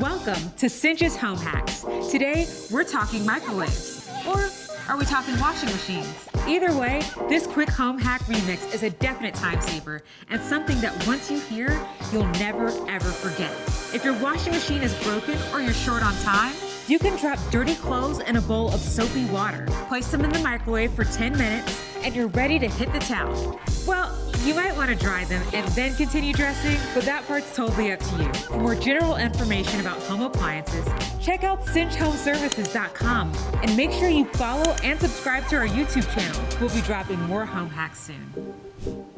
Welcome to Cinch's Home Hacks. Today, we're talking microwaves. Or are we talking washing machines? Either way, this quick home hack remix is a definite time saver and something that once you hear, you'll never ever forget. If your washing machine is broken or you're short on time, you can drop dirty clothes in a bowl of soapy water. Place them in the microwave for 10 minutes and you're ready to hit the towel. Well, you might want to dry them and then continue dressing, but that part's totally up to you. For more general information about home appliances, check out cinchhomeservices.com and make sure you follow and subscribe to our YouTube channel. We'll be dropping more home hacks soon.